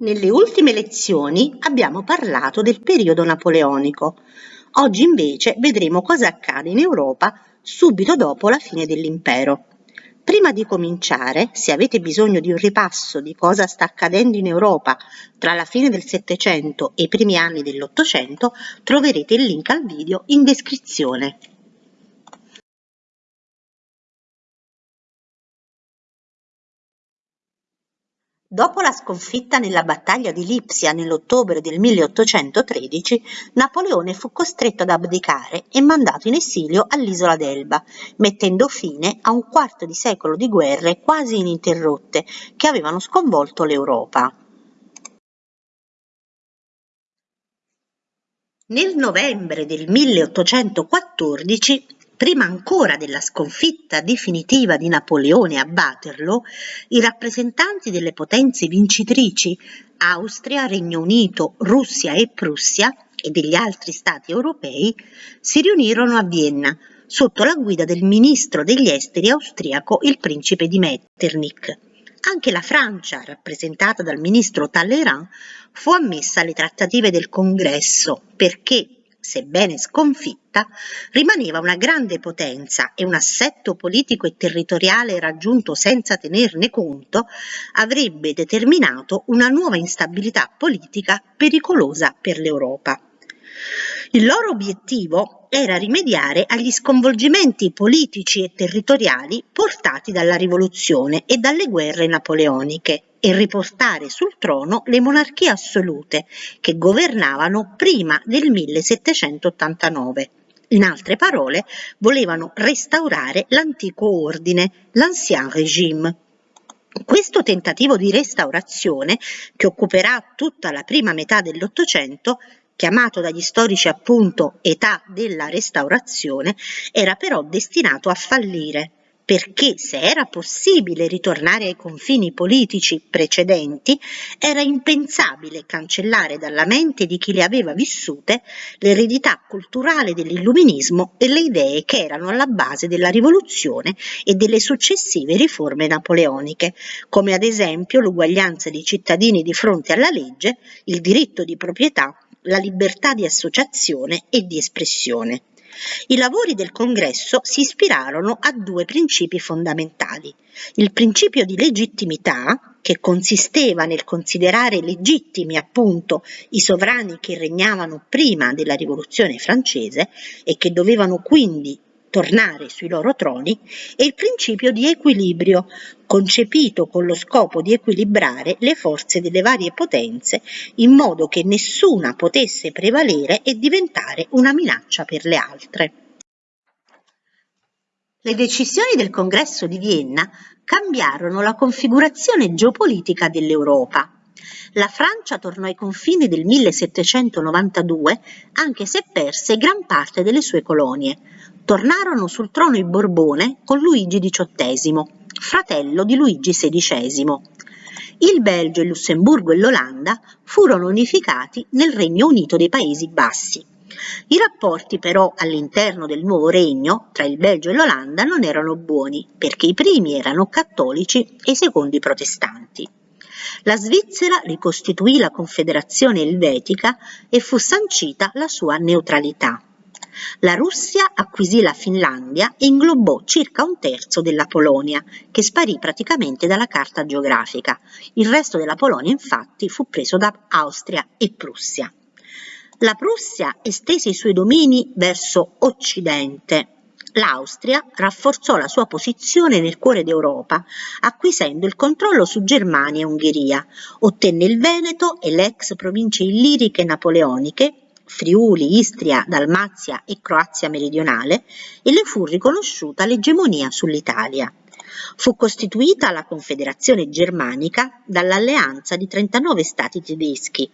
Nelle ultime lezioni abbiamo parlato del periodo napoleonico. Oggi invece vedremo cosa accade in Europa subito dopo la fine dell'impero. Prima di cominciare, se avete bisogno di un ripasso di cosa sta accadendo in Europa tra la fine del Settecento e i primi anni dell'Ottocento, troverete il link al video in descrizione. Dopo la sconfitta nella battaglia di Lipsia nell'ottobre del 1813, Napoleone fu costretto ad abdicare e mandato in esilio all'isola d'Elba, mettendo fine a un quarto di secolo di guerre quasi ininterrotte che avevano sconvolto l'Europa. Nel novembre del 1814 Prima ancora della sconfitta definitiva di Napoleone a Waterloo, i rappresentanti delle potenze vincitrici Austria, Regno Unito, Russia e Prussia e degli altri stati europei si riunirono a Vienna sotto la guida del ministro degli esteri austriaco il principe di Metternich. Anche la Francia, rappresentata dal ministro Talleyrand, fu ammessa alle trattative del congresso perché sebbene sconfitta, rimaneva una grande potenza e un assetto politico e territoriale raggiunto senza tenerne conto avrebbe determinato una nuova instabilità politica pericolosa per l'Europa. Il loro obiettivo era rimediare agli sconvolgimenti politici e territoriali portati dalla rivoluzione e dalle guerre napoleoniche e riportare sul trono le monarchie assolute che governavano prima del 1789. In altre parole, volevano restaurare l'antico ordine, l'Ancien Régime. Questo tentativo di restaurazione, che occuperà tutta la prima metà dell'Ottocento, chiamato dagli storici appunto età della restaurazione, era però destinato a fallire perché se era possibile ritornare ai confini politici precedenti, era impensabile cancellare dalla mente di chi le aveva vissute l'eredità culturale dell'illuminismo e le idee che erano alla base della rivoluzione e delle successive riforme napoleoniche, come ad esempio l'uguaglianza dei cittadini di fronte alla legge, il diritto di proprietà, la libertà di associazione e di espressione. I lavori del congresso si ispirarono a due principi fondamentali. Il principio di legittimità, che consisteva nel considerare legittimi appunto i sovrani che regnavano prima della rivoluzione francese e che dovevano quindi tornare sui loro troni e il principio di equilibrio, concepito con lo scopo di equilibrare le forze delle varie potenze in modo che nessuna potesse prevalere e diventare una minaccia per le altre. Le decisioni del Congresso di Vienna cambiarono la configurazione geopolitica dell'Europa. La Francia tornò ai confini del 1792 anche se perse gran parte delle sue colonie, tornarono sul trono i Borbone con Luigi XVIII, fratello di Luigi XVI. Il Belgio, il Lussemburgo e l'Olanda furono unificati nel Regno Unito dei Paesi Bassi. I rapporti però all'interno del nuovo regno tra il Belgio e l'Olanda non erano buoni perché i primi erano cattolici e i secondi protestanti. La Svizzera ricostituì la Confederazione Elvetica e fu sancita la sua neutralità. La Russia acquisì la Finlandia e inglobò circa un terzo della Polonia, che sparì praticamente dalla carta geografica. Il resto della Polonia infatti fu preso da Austria e Prussia. La Prussia estese i suoi domini verso occidente. L'Austria rafforzò la sua posizione nel cuore d'Europa, acquisendo il controllo su Germania e Ungheria, ottenne il Veneto e le ex province illiriche napoleoniche Friuli, Istria, Dalmazia e Croazia meridionale e le fu riconosciuta l'egemonia sull'Italia. Fu costituita la Confederazione Germanica dall'alleanza di 39 stati tedeschi.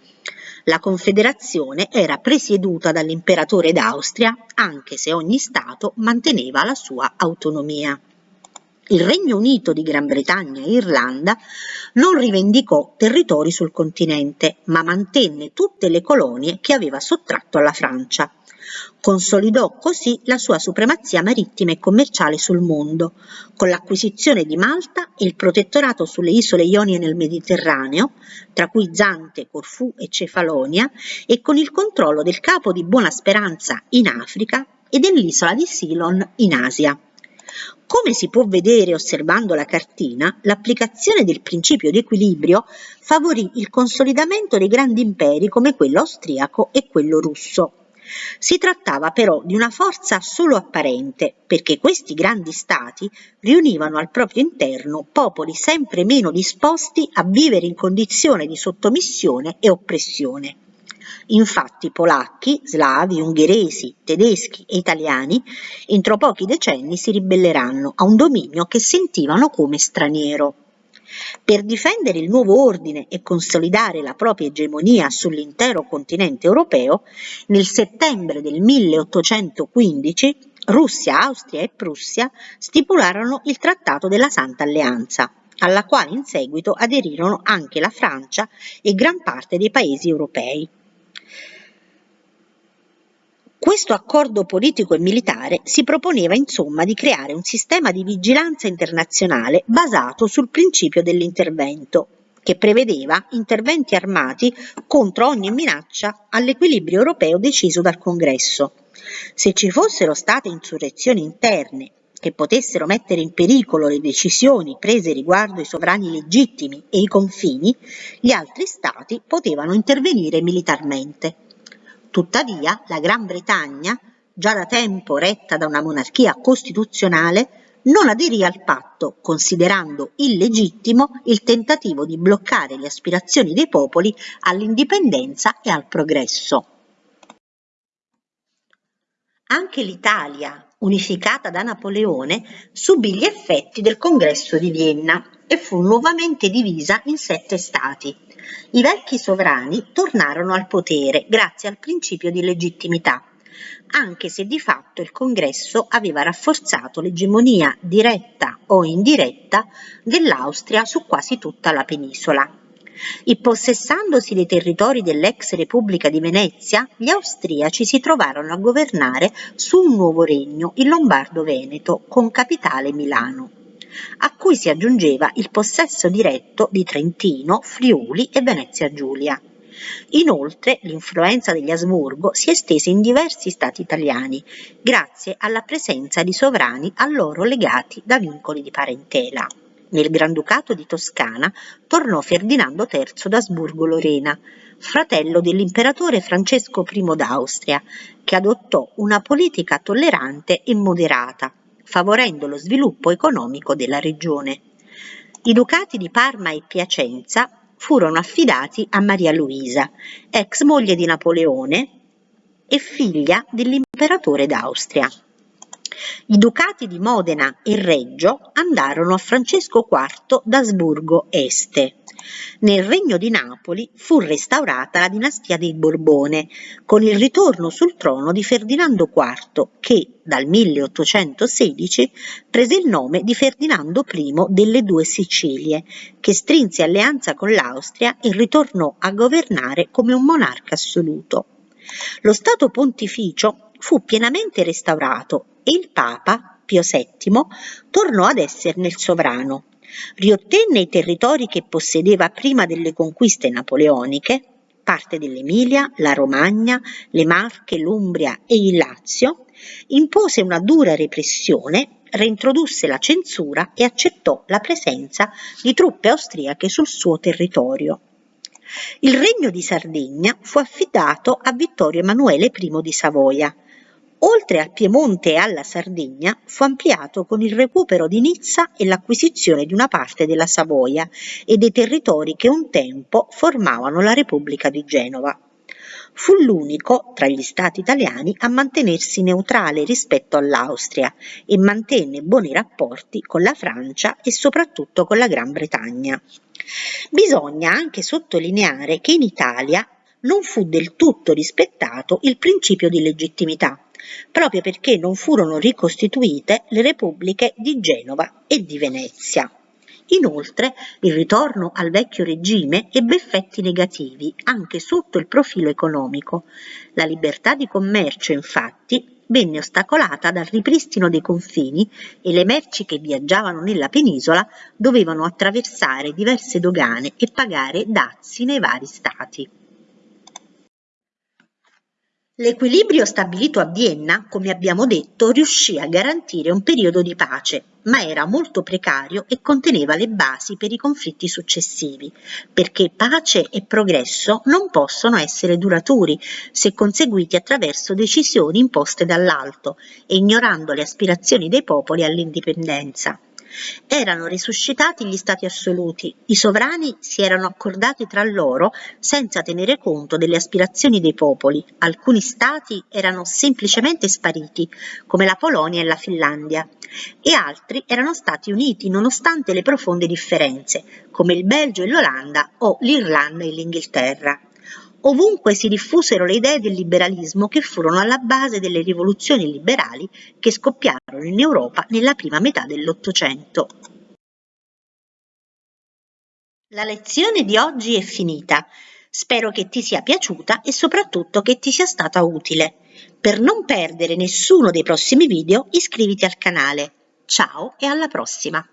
La Confederazione era presieduta dall'imperatore d'Austria, anche se ogni stato manteneva la sua autonomia. Il Regno Unito di Gran Bretagna e Irlanda non rivendicò territori sul continente, ma mantenne tutte le colonie che aveva sottratto alla Francia. Consolidò così la sua supremazia marittima e commerciale sul mondo, con l'acquisizione di Malta e il protettorato sulle isole Ionie nel Mediterraneo, tra cui Zante, Corfù e Cefalonia, e con il controllo del capo di Buona Speranza in Africa e dell'isola di Ceylon in Asia. Come si può vedere osservando la cartina, l'applicazione del principio di equilibrio favorì il consolidamento dei grandi imperi come quello austriaco e quello russo. Si trattava però di una forza solo apparente, perché questi grandi stati riunivano al proprio interno popoli sempre meno disposti a vivere in condizione di sottomissione e oppressione. Infatti polacchi, slavi, ungheresi, tedeschi e italiani entro pochi decenni si ribelleranno a un dominio che sentivano come straniero. Per difendere il nuovo ordine e consolidare la propria egemonia sull'intero continente europeo, nel settembre del 1815 Russia, Austria e Prussia stipularono il Trattato della Santa Alleanza, alla quale in seguito aderirono anche la Francia e gran parte dei paesi europei. Questo accordo politico e militare si proponeva insomma di creare un sistema di vigilanza internazionale basato sul principio dell'intervento, che prevedeva interventi armati contro ogni minaccia all'equilibrio europeo deciso dal Congresso. Se ci fossero state insurrezioni interne che potessero mettere in pericolo le decisioni prese riguardo i sovrani legittimi e i confini, gli altri stati potevano intervenire militarmente. Tuttavia la Gran Bretagna, già da tempo retta da una monarchia costituzionale, non aderì al patto, considerando illegittimo il tentativo di bloccare le aspirazioni dei popoli all'indipendenza e al progresso. Anche l'Italia, unificata da Napoleone, subì gli effetti del congresso di Vienna e fu nuovamente divisa in sette stati. I vecchi sovrani tornarono al potere grazie al principio di legittimità, anche se di fatto il congresso aveva rafforzato l'egemonia diretta o indiretta dell'Austria su quasi tutta la penisola. Impossessandosi dei territori dell'ex Repubblica di Venezia, gli austriaci si trovarono a governare su un nuovo regno, il Lombardo-Veneto, con capitale Milano a cui si aggiungeva il possesso diretto di Trentino, Friuli e Venezia Giulia. Inoltre l'influenza degli Asburgo si estese in diversi stati italiani, grazie alla presenza di sovrani a loro legati da vincoli di parentela. Nel Granducato di Toscana tornò Ferdinando III d'Asburgo-Lorena, fratello dell'imperatore Francesco I d'Austria, che adottò una politica tollerante e moderata, favorendo lo sviluppo economico della regione. I ducati di Parma e Piacenza furono affidati a Maria Luisa, ex moglie di Napoleone e figlia dell'imperatore d'Austria. I ducati di Modena e Reggio andarono a Francesco IV d'Asburgo Este. Nel regno di Napoli fu restaurata la dinastia dei Borbone, con il ritorno sul trono di Ferdinando IV, che dal 1816 prese il nome di Ferdinando I delle due Sicilie, che strinse alleanza con l'Austria e ritornò a governare come un monarca assoluto. Lo Stato pontificio fu pienamente restaurato il Papa, Pio VII, tornò ad esserne il sovrano. Riottenne i territori che possedeva prima delle conquiste napoleoniche, parte dell'Emilia, la Romagna, le Marche, l'Umbria e il Lazio, impose una dura repressione, reintrodusse la censura e accettò la presenza di truppe austriache sul suo territorio. Il regno di Sardegna fu affidato a Vittorio Emanuele I di Savoia, Oltre al Piemonte e alla Sardegna, fu ampliato con il recupero di Nizza e l'acquisizione di una parte della Savoia e dei territori che un tempo formavano la Repubblica di Genova. Fu l'unico tra gli stati italiani a mantenersi neutrale rispetto all'Austria e mantenne buoni rapporti con la Francia e soprattutto con la Gran Bretagna. Bisogna anche sottolineare che in Italia non fu del tutto rispettato il principio di legittimità proprio perché non furono ricostituite le repubbliche di Genova e di Venezia. Inoltre, il ritorno al vecchio regime ebbe effetti negativi anche sotto il profilo economico. La libertà di commercio, infatti, venne ostacolata dal ripristino dei confini e le merci che viaggiavano nella penisola dovevano attraversare diverse dogane e pagare dazi nei vari stati. L'equilibrio stabilito a Vienna, come abbiamo detto, riuscì a garantire un periodo di pace, ma era molto precario e conteneva le basi per i conflitti successivi, perché pace e progresso non possono essere duraturi se conseguiti attraverso decisioni imposte dall'alto e ignorando le aspirazioni dei popoli all'indipendenza. Erano risuscitati gli stati assoluti, i sovrani si erano accordati tra loro senza tenere conto delle aspirazioni dei popoli, alcuni stati erano semplicemente spariti, come la Polonia e la Finlandia, e altri erano stati uniti nonostante le profonde differenze, come il Belgio e l'Olanda o l'Irlanda e l'Inghilterra. Ovunque si diffusero le idee del liberalismo che furono alla base delle rivoluzioni liberali che scoppiarono in Europa nella prima metà dell'Ottocento. La lezione di oggi è finita. Spero che ti sia piaciuta e soprattutto che ti sia stata utile. Per non perdere nessuno dei prossimi video iscriviti al canale. Ciao e alla prossima!